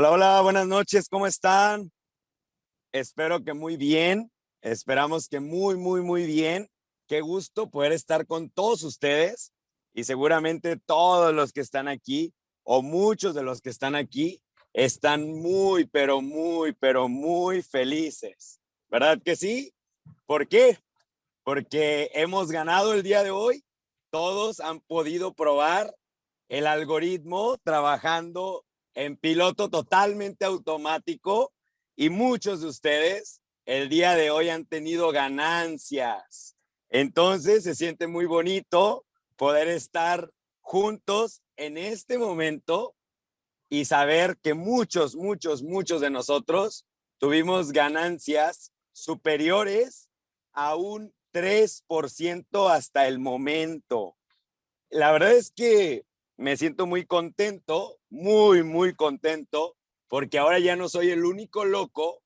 Hola, hola, buenas noches, ¿cómo están? Espero que muy bien, esperamos que muy, muy, muy bien. Qué gusto poder estar con todos ustedes y seguramente todos los que están aquí o muchos de los que están aquí están muy, pero muy, pero muy felices. ¿Verdad que sí? ¿Por qué? Porque hemos ganado el día de hoy. Todos han podido probar el algoritmo trabajando en piloto totalmente automático y muchos de ustedes el día de hoy han tenido ganancias. Entonces se siente muy bonito poder estar juntos en este momento y saber que muchos, muchos, muchos de nosotros tuvimos ganancias superiores a un 3% hasta el momento. La verdad es que me siento muy contento, muy, muy contento, porque ahora ya no soy el único loco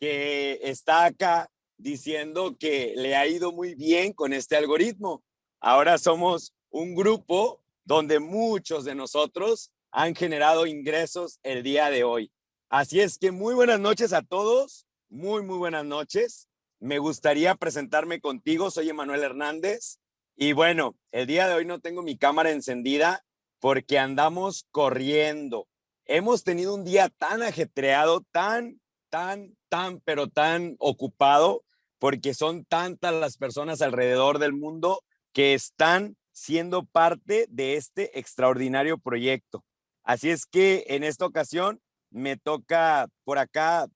que está acá diciendo que le ha ido muy bien con este algoritmo. Ahora somos un grupo donde muchos de nosotros han generado ingresos el día de hoy. Así es que muy buenas noches a todos, muy, muy buenas noches. Me gustaría presentarme contigo, soy Emanuel Hernández. Y bueno, el día de hoy no tengo mi cámara encendida porque andamos corriendo. Hemos tenido un día tan ajetreado, tan, tan, tan, pero tan ocupado, porque son tantas las personas alrededor del mundo que están siendo parte de este extraordinario proyecto. Así es que en esta ocasión me toca por acá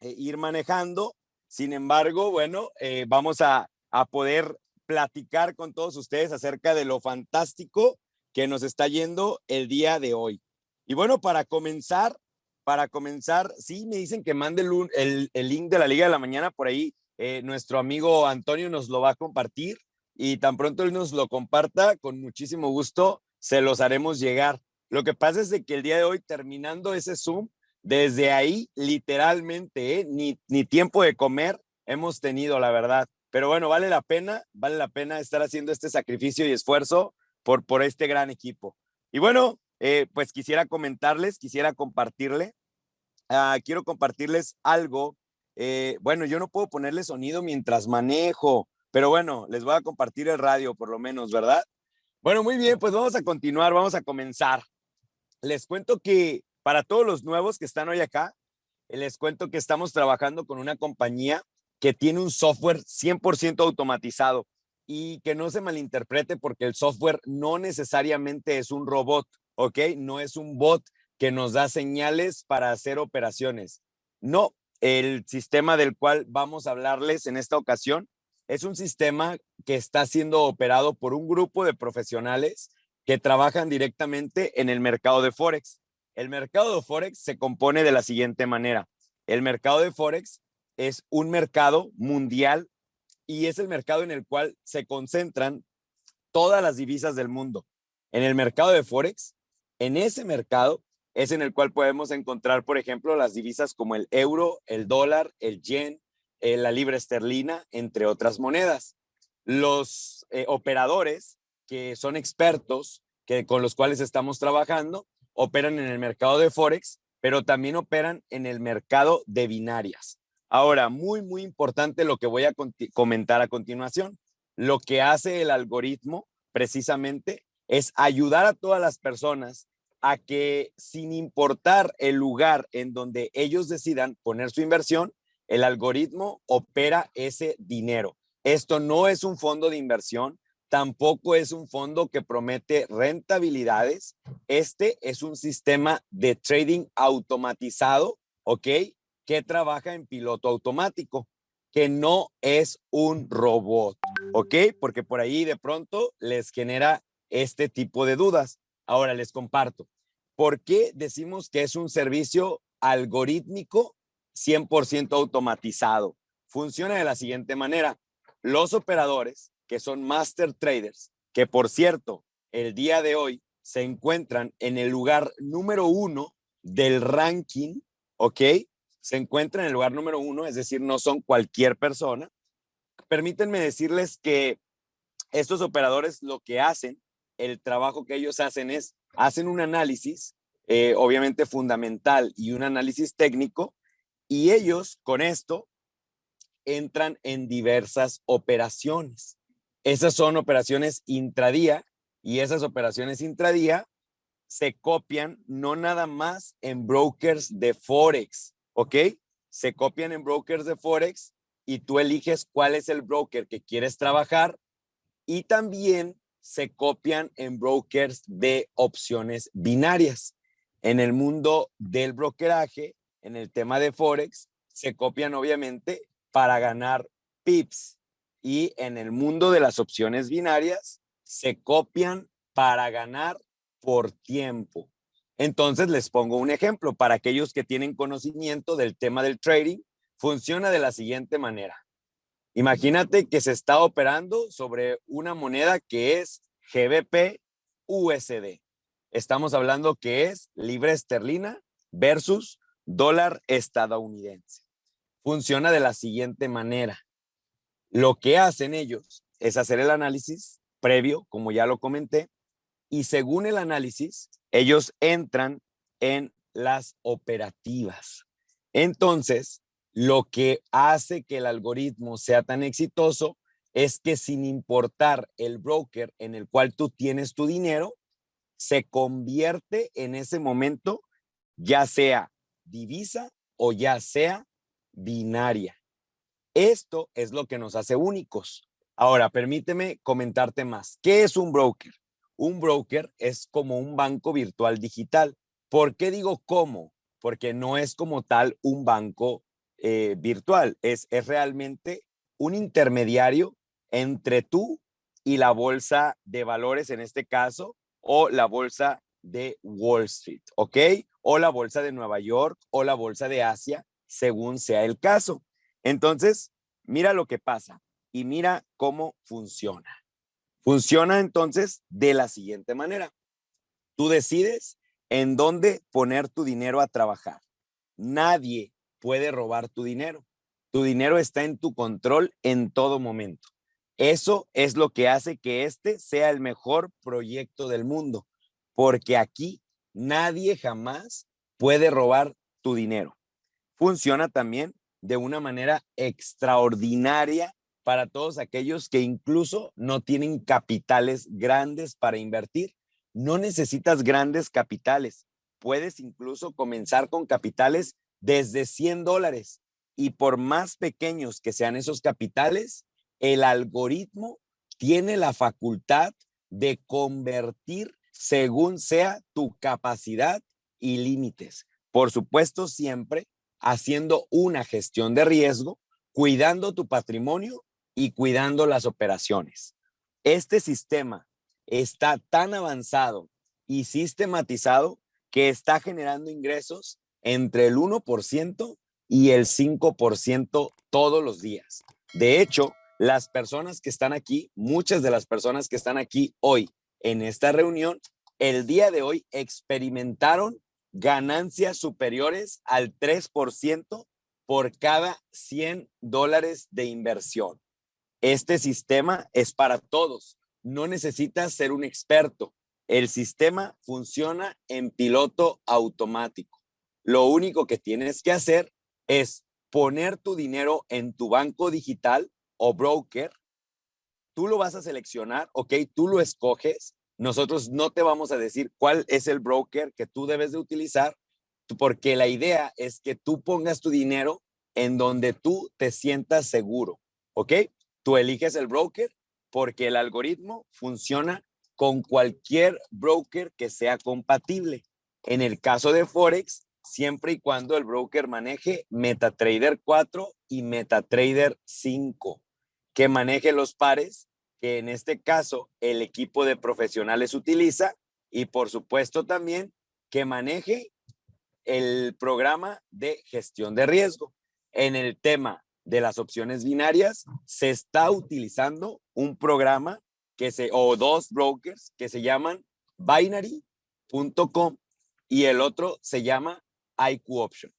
eh, ir manejando. Sin embargo, bueno, eh, vamos a, a poder platicar con todos ustedes acerca de lo fantástico que nos está yendo el día de hoy. Y bueno, para comenzar, para comenzar, sí, me dicen que mande el, el, link de la Liga de la Mañana por ahí. Eh, nuestro amigo Antonio nos lo va a compartir y tan pronto él nos lo comparta, con muchísimo gusto se los haremos llegar. Lo que pasa es de que el día de hoy, terminando ese Zoom, desde ahí, literalmente, ¿eh? ni, ni tiempo de comer hemos tenido, la verdad. Pero bueno, vale la pena, vale la pena estar haciendo este sacrificio y esfuerzo por, por este gran equipo. Y bueno, eh, pues quisiera comentarles, quisiera compartirle, uh, quiero compartirles algo. Eh, bueno, yo no puedo ponerle sonido mientras manejo, pero bueno, les voy a compartir el radio por lo menos, ¿verdad? Bueno, muy bien, pues vamos a continuar, vamos a comenzar. Les cuento que para todos los nuevos que están hoy acá, les cuento que estamos trabajando con una compañía que tiene un software 100% automatizado y que no se malinterprete porque el software no necesariamente es un robot, ¿ok? No es un bot que nos da señales para hacer operaciones. No, el sistema del cual vamos a hablarles en esta ocasión es un sistema que está siendo operado por un grupo de profesionales que trabajan directamente en el mercado de Forex. El mercado de Forex se compone de la siguiente manera. El mercado de Forex es un mercado mundial y es el mercado en el cual se concentran todas las divisas del mundo. En el mercado de Forex, en ese mercado es en el cual podemos encontrar, por ejemplo, las divisas como el euro, el dólar, el yen, eh, la libra esterlina, entre otras monedas. Los eh, operadores que son expertos, que con los cuales estamos trabajando, operan en el mercado de Forex, pero también operan en el mercado de binarias. Ahora, muy, muy importante lo que voy a comentar a continuación. Lo que hace el algoritmo precisamente es ayudar a todas las personas a que sin importar el lugar en donde ellos decidan poner su inversión, el algoritmo opera ese dinero. Esto no es un fondo de inversión, tampoco es un fondo que promete rentabilidades. Este es un sistema de trading automatizado, ¿ok? Que trabaja en piloto automático, que no es un robot, ¿ok? Porque por ahí de pronto les genera este tipo de dudas. Ahora les comparto. ¿Por qué decimos que es un servicio algorítmico 100% automatizado? Funciona de la siguiente manera. Los operadores, que son master traders, que por cierto, el día de hoy se encuentran en el lugar número uno del ranking, ¿ok? Se encuentra en el lugar número uno, es decir, no son cualquier persona. Permítanme decirles que estos operadores lo que hacen, el trabajo que ellos hacen es, hacen un análisis eh, obviamente fundamental y un análisis técnico, y ellos con esto entran en diversas operaciones. Esas son operaciones intradía y esas operaciones intradía se copian no nada más en brokers de Forex, ¿ok? Se copian en brokers de Forex y tú eliges cuál es el broker que quieres trabajar y también se copian en brokers de opciones binarias. En el mundo del brokeraje, en el tema de Forex, se copian obviamente para ganar pips y en el mundo de las opciones binarias se copian para ganar por tiempo. Entonces les pongo un ejemplo para aquellos que tienen conocimiento del tema del trading. Funciona de la siguiente manera. Imagínate que se está operando sobre una moneda que es GBP USD. Estamos hablando que es libra esterlina versus dólar estadounidense. Funciona de la siguiente manera. Lo que hacen ellos es hacer el análisis previo, como ya lo comenté, y según el análisis, ellos entran en las operativas. Entonces, lo que hace que el algoritmo sea tan exitoso es que sin importar el broker en el cual tú tienes tu dinero, se convierte en ese momento ya sea divisa o ya sea binaria. Esto es lo que nos hace únicos. Ahora, permíteme comentarte más. ¿Qué es un broker? Un broker es como un banco virtual digital. ¿Por qué digo cómo? Porque no es como tal un banco eh, virtual, es, es realmente un intermediario entre tú y la bolsa de valores en este caso, o la bolsa de Wall Street, ¿ok? O la bolsa de Nueva York o la bolsa de Asia, según sea el caso. Entonces, mira lo que pasa y mira cómo funciona. Funciona entonces de la siguiente manera. Tú decides en dónde poner tu dinero a trabajar. Nadie puede robar tu dinero. Tu dinero está en tu control en todo momento. Eso es lo que hace que este sea el mejor proyecto del mundo, porque aquí nadie jamás puede robar tu dinero. Funciona también de una manera extraordinaria para todos aquellos que incluso no tienen capitales grandes para invertir. No necesitas grandes capitales. Puedes incluso comenzar con capitales desde 100 dólares. Y por más pequeños que sean esos capitales, el algoritmo tiene la facultad de convertir según sea tu capacidad y límites. Por supuesto, siempre haciendo una gestión de riesgo, cuidando tu patrimonio y cuidando las operaciones. Este sistema está tan avanzado y sistematizado que está generando ingresos entre el 1% y el 5% todos los días. De hecho, las personas que están aquí, muchas de las personas que están aquí hoy en esta reunión, el día de hoy experimentaron ganancias superiores al 3% por cada 100 dólares de inversión. Este sistema es para todos. No necesitas ser un experto. El sistema funciona en piloto automático. Lo único que tienes que hacer es poner tu dinero en tu banco digital o broker. Tú lo vas a seleccionar, ¿ok? Tú lo escoges. Nosotros no te vamos a decir cuál es el broker que tú debes de utilizar, porque la idea es que tú pongas tu dinero en donde tú te sientas seguro, ¿ok? Tú eliges el broker porque el algoritmo funciona con cualquier broker que sea compatible. En el caso de Forex, siempre y cuando el broker maneje MetaTrader 4 y MetaTrader 5, que maneje los pares que en este caso el equipo de profesionales utiliza y por supuesto también que maneje el programa de gestión de riesgo. En el tema de las opciones binarias se está utilizando un programa que se o dos brokers que se llaman binary.com y el otro se llama IQ Option.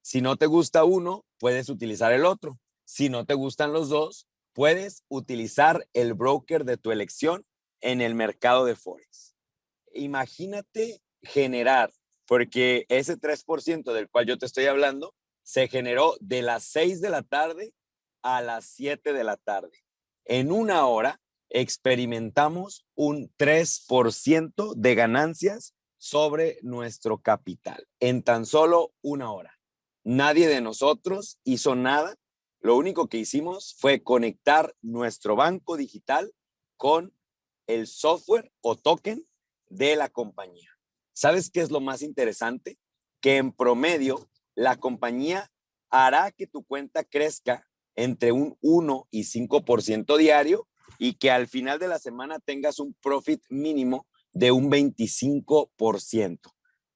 Si no te gusta uno, puedes utilizar el otro. Si no te gustan los dos, puedes utilizar el broker de tu elección en el mercado de Forex. Imagínate generar porque ese 3% del cual yo te estoy hablando se generó de las 6 de la tarde a las 7 de la tarde. En una hora experimentamos un 3% de ganancias sobre nuestro capital en tan solo una hora. Nadie de nosotros hizo nada. Lo único que hicimos fue conectar nuestro banco digital con el software o token de la compañía. ¿Sabes qué es lo más interesante? Que en promedio la compañía hará que tu cuenta crezca entre un 1 y 5% diario y que al final de la semana tengas un profit mínimo de un 25%.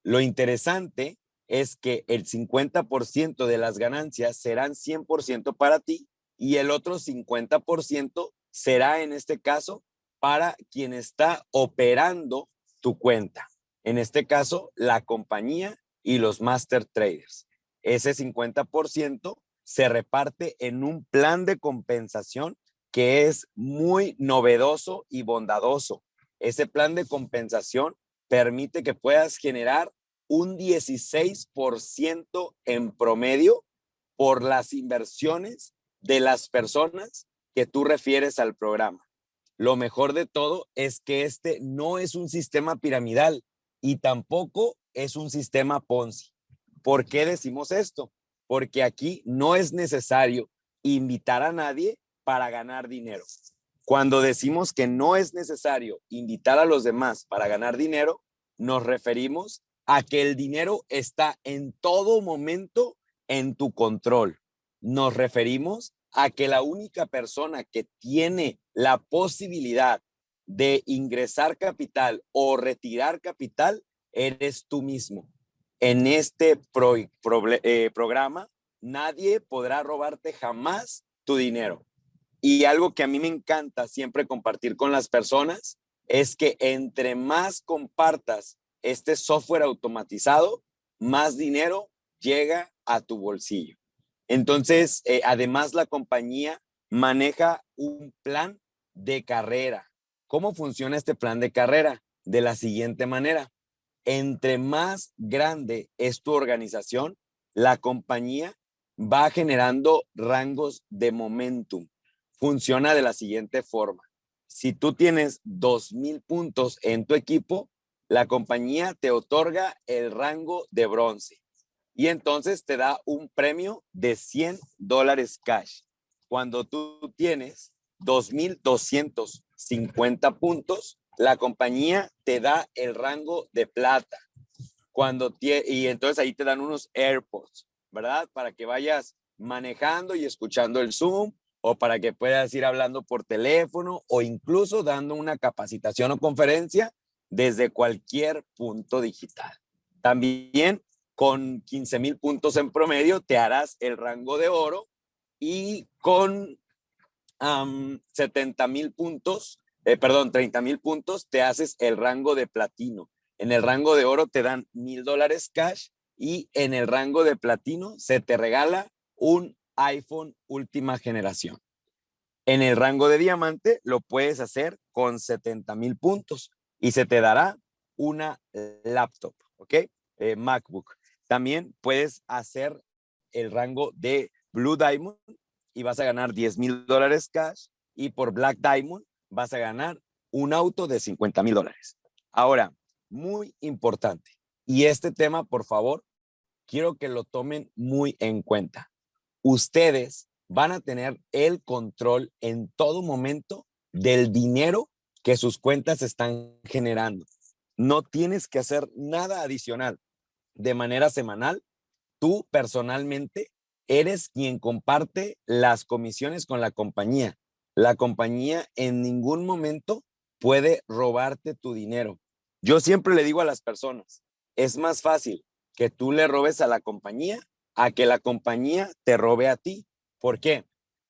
Lo interesante es que el 50% de las ganancias serán 100% para ti y el otro 50% será en este caso para quien está operando tu cuenta. En este caso, la compañía y los master traders. Ese 50% se reparte en un plan de compensación que es muy novedoso y bondadoso. Ese plan de compensación permite que puedas generar un 16% en promedio por las inversiones de las personas que tú refieres al programa. Lo mejor de todo es que este no es un sistema piramidal y tampoco es un sistema Ponzi. ¿Por qué decimos esto? Porque aquí no es necesario invitar a nadie para ganar dinero. Cuando decimos que no es necesario invitar a los demás para ganar dinero, nos referimos a que el dinero está en todo momento en tu control. Nos referimos a que la única persona que tiene la posibilidad de ingresar capital o retirar capital eres tú mismo. En este eh, programa, nadie podrá robarte jamás tu dinero. Y algo que a mí me encanta siempre compartir con las personas es que entre más compartas este software automatizado, más dinero llega a tu bolsillo. Entonces, eh, además la compañía maneja un plan de carrera. ¿Cómo funciona este plan de carrera? De la siguiente manera. Entre más grande es tu organización, la compañía va generando rangos de momentum. Funciona de la siguiente forma. Si tú tienes 2,000 puntos en tu equipo, la compañía te otorga el rango de bronce y entonces te da un premio de 100 dólares cash. Cuando tú tienes 2,250 puntos, la compañía te da el rango de plata. Cuando y entonces ahí te dan unos AirPods, ¿verdad? Para que vayas manejando y escuchando el Zoom o para que puedas ir hablando por teléfono o incluso dando una capacitación o conferencia desde cualquier punto digital. También con 15 mil puntos en promedio te harás el rango de oro y con 70 mil puntos, eh, perdón, 30 mil puntos te haces el rango de platino. En el rango de oro te dan mil dólares cash y en el rango de platino se te regala un iPhone última generación. En el rango de diamante lo puedes hacer con 70 mil puntos y se te dará una laptop, ¿ok? Eh, MacBook. También puedes hacer el rango de Blue Diamond y vas a ganar 10 mil dólares cash y por Black Diamond vas a ganar un auto de 50 mil dólares. Ahora, muy importante, y este tema, por favor, quiero que lo tomen muy en cuenta. Ustedes van a tener el control en todo momento del dinero que sus cuentas están generando. No tienes que hacer nada adicional. De manera semanal, tú personalmente eres quien comparte las comisiones con la compañía. La compañía en ningún momento puede robarte tu dinero. Yo siempre le digo a las personas, es más fácil que tú le robes a la compañía a que la compañía te robe a ti. ¿Por qué?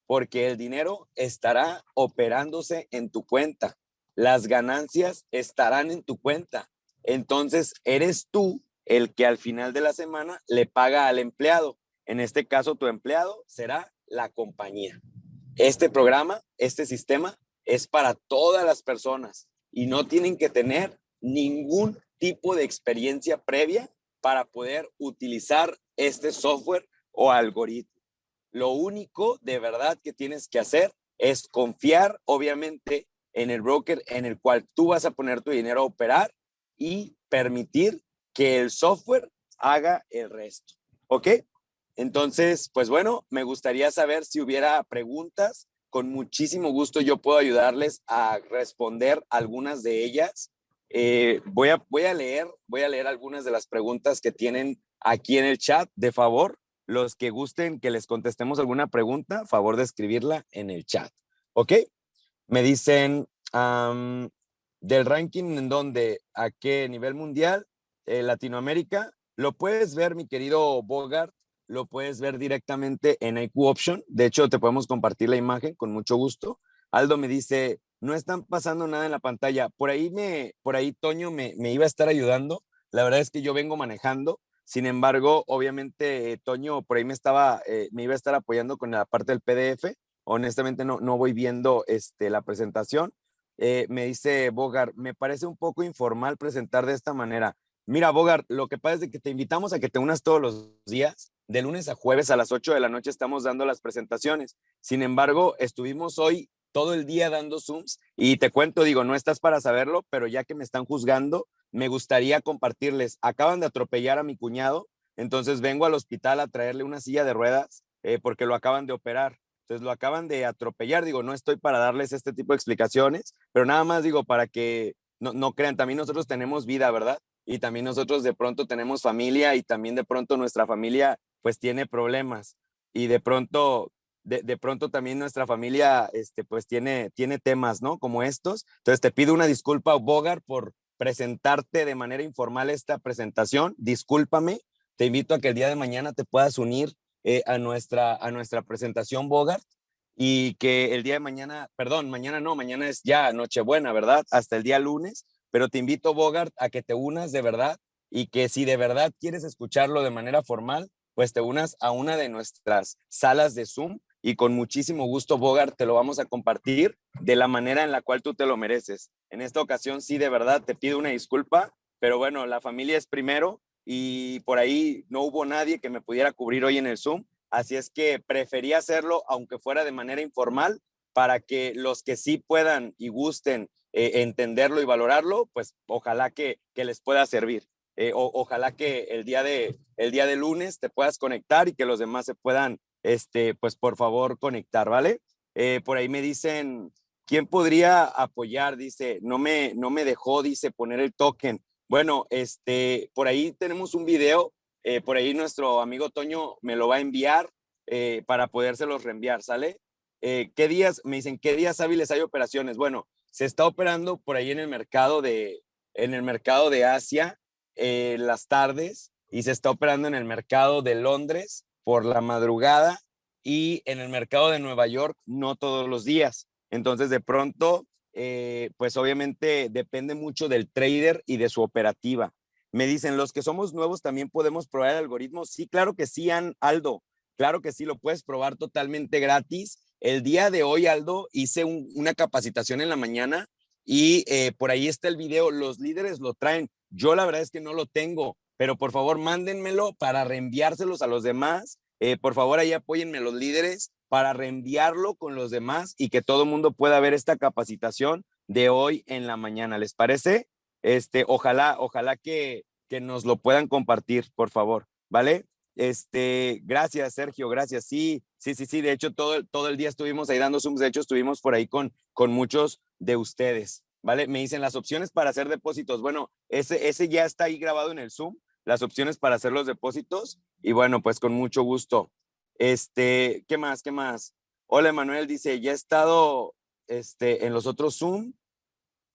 Porque el dinero estará operándose en tu cuenta. Las ganancias estarán en tu cuenta. Entonces, eres tú el que al final de la semana le paga al empleado. En este caso, tu empleado será la compañía. Este programa, este sistema es para todas las personas y no tienen que tener ningún tipo de experiencia previa para poder utilizar este software o algoritmo. Lo único de verdad que tienes que hacer es confiar, obviamente, en el broker en el cual tú vas a poner tu dinero a operar y permitir que el software haga el resto. ¿Ok? Entonces, pues bueno, me gustaría saber si hubiera preguntas. Con muchísimo gusto yo puedo ayudarles a responder algunas de ellas. Eh, voy, a, leer, voy a leer algunas de las preguntas que tienen aquí en el chat, de favor. Los que gusten que les contestemos alguna pregunta, favor de escribirla en el chat. ¿Ok? Me dicen del ranking en donde, a qué nivel mundial, eh, Latinoamérica, lo puedes ver, mi querido Bogart, lo puedes ver directamente en IQ Option. De hecho, te podemos compartir la imagen con mucho gusto. Aldo me dice, no están pasando nada en la pantalla. Por ahí, me, por ahí Toño me, me iba a estar ayudando. La verdad es que yo vengo manejando. Sin embargo, obviamente, Toño por ahí me estaba, eh, me iba a estar apoyando con la parte del PDF. Honestamente, no, no voy viendo este, la presentación. Eh, me dice Bogart, me parece un poco informal presentar de esta manera. Mira, Bogart, lo que pasa es que te invitamos a que te unas todos los días. De lunes a jueves a las 8 de la noche estamos dando las presentaciones. Sin embargo, estuvimos hoy todo el día dando Zooms y te cuento, digo, no estás para saberlo, pero ya que me están juzgando, me gustaría compartirles. Acaban de atropellar a mi cuñado, entonces vengo al hospital a traerle una silla de ruedas eh, porque lo acaban de operar. Entonces lo acaban de atropellar. Digo, no estoy para darles este tipo de explicaciones, pero nada más digo para que no, no crean, también nosotros tenemos vida, ¿verdad? y también nosotros de pronto tenemos familia y también de pronto nuestra familia pues tiene problemas y de pronto de, pronto también nuestra familia este pues tiene tiene temas no como estos. Entonces te pido una disculpa Bogart por presentarte de manera informal esta presentación. Discúlpame te invito a que el día de mañana te puedas unir eh, a nuestra a nuestra presentación Bogart y que el día de mañana perdón mañana no mañana es ya Nochebuena verdad hasta el día lunes pero te invito, Bogart, a que te unas de verdad y que si de verdad quieres escucharlo de manera formal, pues te unas a una de nuestras salas de Zoom y con muchísimo gusto, Bogart, te lo vamos a compartir de la manera en la cual tú te lo mereces. En esta ocasión, sí, de verdad, te pido una disculpa, pero bueno, la familia es primero y por ahí no hubo nadie que me pudiera cubrir hoy en el Zoom, así es que preferí hacerlo, aunque fuera de manera informal, para que los que sí puedan y gusten eh, entenderlo y valorarlo, pues ojalá que, que les pueda servir. Eh, ojalá que el día, de, el día de lunes te puedas conectar y que los demás se puedan, este, pues por favor, conectar, ¿vale? Eh, por ahí me dicen, ¿quién podría apoyar? Dice, no me, no me dejó, dice, poner el token. Bueno, este, por ahí tenemos un video, por ahí nuestro amigo Toño me lo va a enviar para podérselos reenviar, ¿sale? ¿Qué días? Me dicen, ¿qué días hábiles hay operaciones? Bueno, se está operando por ahí en el mercado de, en el mercado de Asia eh, las tardes y se está operando en el mercado de Londres por la madrugada y en el mercado de Nueva York no todos los días. Entonces, de pronto, eh, pues obviamente depende mucho del trader y de su operativa. Me dicen, los que somos nuevos también podemos probar el algoritmo. Sí, claro que sí, Aldo. Claro que sí, lo puedes probar totalmente gratis el día de hoy, Aldo, hice una capacitación en la mañana y eh, por ahí está el video. Los líderes lo traen. Yo la verdad es que no lo tengo, pero por favor mándenmelo para reenviárselos a los demás. Eh, por favor, ahí apóyenme los líderes para reenviarlo con los demás y que todo el mundo pueda ver esta capacitación de hoy en la mañana. ¿Les parece? Este, ojalá, ojalá que, que nos lo puedan compartir, por favor, ¿vale? Este, gracias, Sergio, gracias. Sí, sí, sí, sí. De hecho, todo, todo el día estuvimos ahí dando Zooms. De hecho, estuvimos por ahí con, con muchos de ustedes. ¿Vale? Me dicen las opciones para hacer depósitos. Bueno, ese, ese ya está ahí grabado en el Zoom, las opciones para hacer los depósitos. Y bueno, pues con mucho gusto. Este, ¿qué más? ¿Qué más? Hola, Manuel dice, ya he estado este, en los otros Zoom.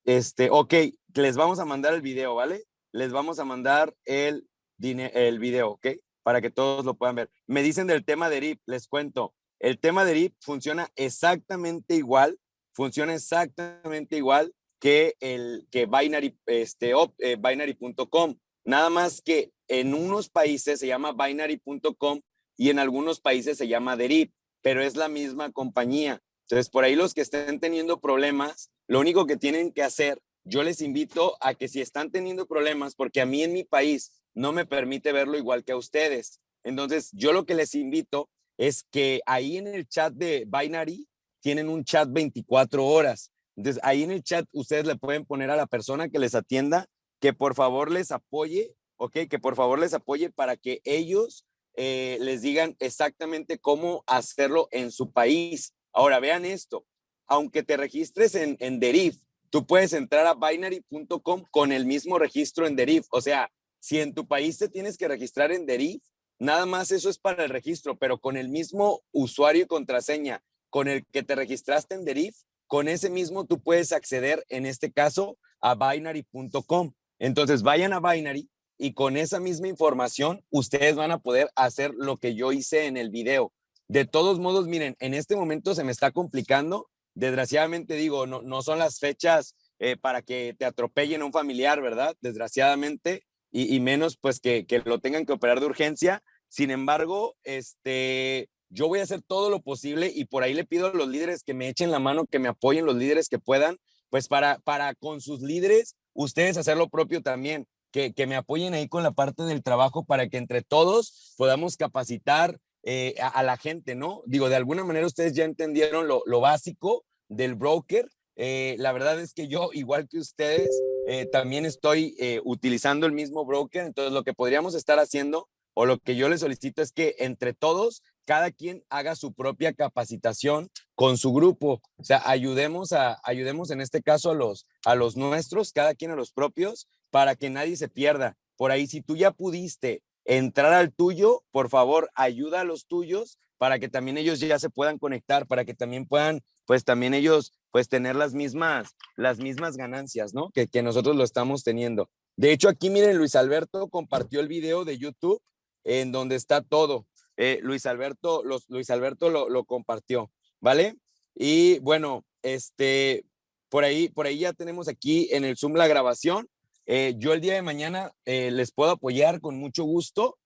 Este, ok, les vamos a mandar el video, ¿vale? Les vamos a mandar el, el video, ¿ok? para que todos lo puedan ver. Me dicen del tema de RIP, les cuento. El tema de RIP funciona exactamente igual, funciona exactamente igual que el que binary este eh, binary.com, nada más que en unos países se llama binary.com y en algunos países se llama Derip, pero es la misma compañía. Entonces, por ahí los que estén teniendo problemas, lo único que tienen que hacer, yo les invito a que si están teniendo problemas, porque a mí en mi país no me permite verlo igual que a ustedes. Entonces, yo lo que les invito es que ahí en el chat de Binary tienen un chat 24 horas. Entonces, ahí en el chat ustedes le pueden poner a la persona que les atienda que por favor les apoye, ¿ok? Que por favor les apoye para que ellos eh, les digan exactamente cómo hacerlo en su país. Ahora, vean esto. Aunque te registres en, en Deriv, tú puedes entrar a binary.com con el mismo registro en Deriv. O sea, si en tu país te tienes que registrar en Deriv, nada más eso es para el registro, pero con el mismo usuario y contraseña con el que te registraste en Deriv, con ese mismo tú puedes acceder, en este caso, a binary.com. Entonces vayan a Binary y con esa misma información ustedes van a poder hacer lo que yo hice en el video. De todos modos, miren, en este momento se me está complicando. Desgraciadamente digo, no, no son las fechas eh, para que te atropellen un familiar, ¿verdad? Desgraciadamente, y, menos pues que, que, lo tengan que operar de urgencia. Sin embargo, este, yo voy a hacer todo lo posible y por ahí le pido a los líderes que me echen la mano, que me apoyen los líderes que puedan, pues para, para con sus líderes, ustedes hacer lo propio también, que, que me apoyen ahí con la parte del trabajo para que entre todos podamos capacitar eh, a, la gente, ¿no? Digo, de alguna manera ustedes ya entendieron lo, lo básico del broker. Eh, la verdad es que yo, igual que ustedes, eh, también estoy utilizando el mismo broker. Entonces, lo que podríamos estar haciendo o lo que yo les solicito es que entre todos cada quien haga su propia capacitación con su grupo. O sea, ayudemos a, ayudemos en este caso a los, a los nuestros, cada quien a los propios, para que nadie se pierda. Por ahí, si tú ya pudiste entrar al tuyo, por favor, ayuda a los tuyos para que también ellos ya se puedan conectar, para que también puedan, pues también ellos, pues tener las mismas, las mismas ganancias, ¿no? Que, que nosotros lo estamos teniendo. De hecho, aquí miren, Luis Alberto compartió el video de YouTube en donde está todo. Eh, Luis Alberto, Luis Alberto lo, compartió, ¿vale? Y bueno, este, por ahí, por ahí ya tenemos aquí en el Zoom la grabación. Eh, yo el día de mañana eh, les puedo apoyar con mucho gusto.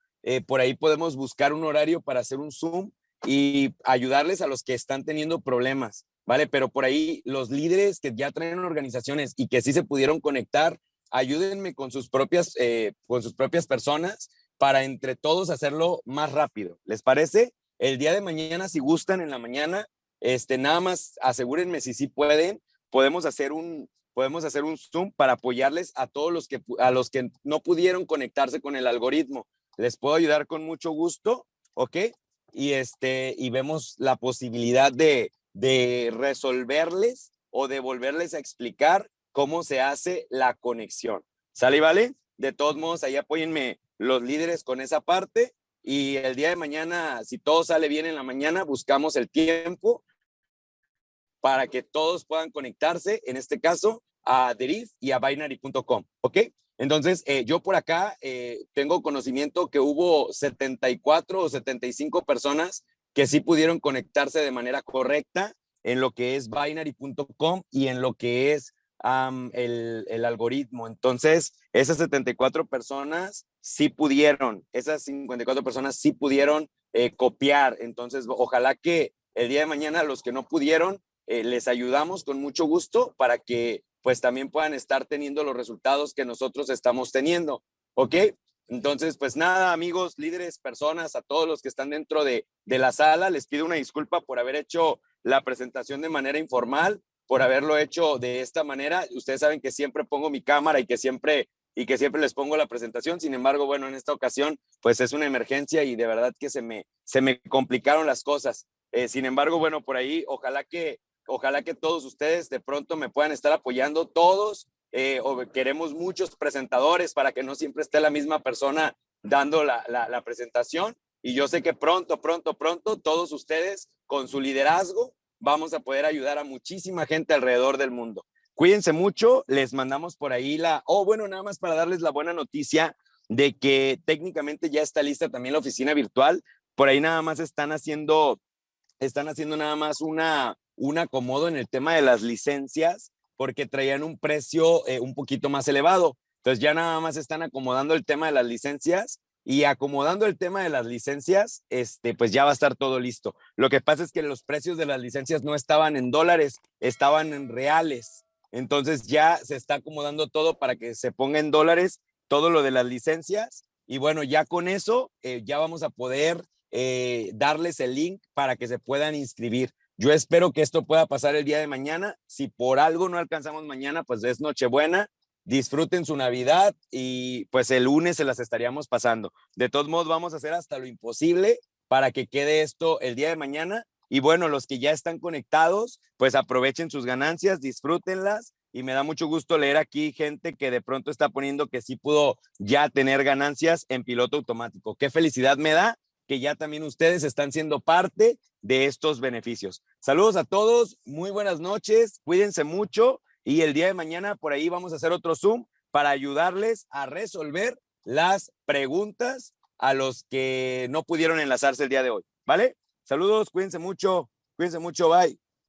por ahí podemos buscar un horario para hacer un Zoom y ayudarles a los que están teniendo problemas, ¿vale? Pero por ahí los líderes que ya traen organizaciones y que sí se pudieron conectar, ayúdenme con sus propias, con sus propias personas para entre todos hacerlo más rápido. ¿Les parece? El día de mañana, si gustan en la mañana, este, nada más asegúrenme si sí pueden, podemos hacer un, podemos hacer un Zoom para apoyarles a todos los que, a los que no pudieron conectarse con el algoritmo. Les puedo ayudar con mucho gusto, ¿ok? Y, este, y vemos la posibilidad de, de resolverles o de volverles a explicar cómo se hace la conexión. ¿Sale y vale? De todos modos, ahí apóyenme los líderes con esa parte y el día de mañana, si todo sale bien en la mañana, buscamos el tiempo para que todos puedan conectarse, en este caso, a Deriv y a binary.com, ¿ok? Entonces, eh, yo por acá eh, tengo conocimiento que hubo 74 o 75 personas que sí pudieron conectarse de manera correcta en lo que es binary.com y en lo que es el, algoritmo. Entonces, esas 74 personas sí pudieron, esas 54 personas sí pudieron eh, copiar. Entonces, ojalá que el día de mañana los que no pudieron, eh, les ayudamos con mucho gusto para que pues también puedan estar teniendo los resultados que nosotros estamos teniendo. ¿Ok? Entonces, pues nada, amigos, líderes, personas, a todos los que están dentro de, de la sala, les pido una disculpa por haber hecho la presentación de manera informal por haberlo hecho de esta manera. Ustedes saben que siempre pongo mi cámara y que siempre y que siempre les pongo la presentación. Sin embargo, bueno, en esta ocasión, pues es una emergencia y de verdad que se me, se me complicaron las cosas. Eh, sin embargo, bueno, por ahí, ojalá que, ojalá que todos ustedes de pronto me puedan estar apoyando, todos, eh, o queremos muchos presentadores para que no siempre esté la misma persona dando la, la, la presentación. Y yo sé que pronto, pronto, pronto, todos ustedes con su liderazgo vamos a poder ayudar a muchísima gente alrededor del mundo. Cuídense mucho, les mandamos por ahí la, oh, bueno, nada más para darles la buena noticia de que técnicamente ya está lista también la oficina virtual. Por ahí nada más están haciendo, están haciendo nada más una, un acomodo en el tema de las licencias porque traían un precio eh, un poquito más elevado. Entonces ya nada más están acomodando el tema de las licencias y acomodando el tema de las licencias, este, pues ya va a estar todo listo. Lo que pasa es que los precios de las licencias no estaban en dólares, estaban en reales. Entonces ya se está acomodando todo para que se ponga en dólares todo lo de las licencias Y bueno, ya con eso, eh, ya vamos a poder eh, darles el link para que se puedan inscribir. Yo espero que esto pueda pasar el día de mañana. Si por algo no alcanzamos mañana, pues es Nochebuena. Disfruten su Navidad y pues el lunes se las estaríamos pasando. De todos modos, vamos a hacer hasta lo imposible para que quede esto el día de mañana. Y bueno, los que ya están conectados, pues aprovechen sus ganancias, disfrútenlas. Y me da mucho gusto leer aquí gente que de pronto está poniendo que sí pudo ya tener ganancias en piloto automático. Qué felicidad me da que ya también ustedes están siendo parte de estos beneficios. Saludos a todos, muy buenas noches, cuídense mucho y el día de mañana por ahí vamos a hacer otro Zoom para ayudarles a resolver las preguntas a los que no pudieron enlazarse el día de hoy, ¿vale? Saludos, cuídense mucho, cuídense mucho, bye.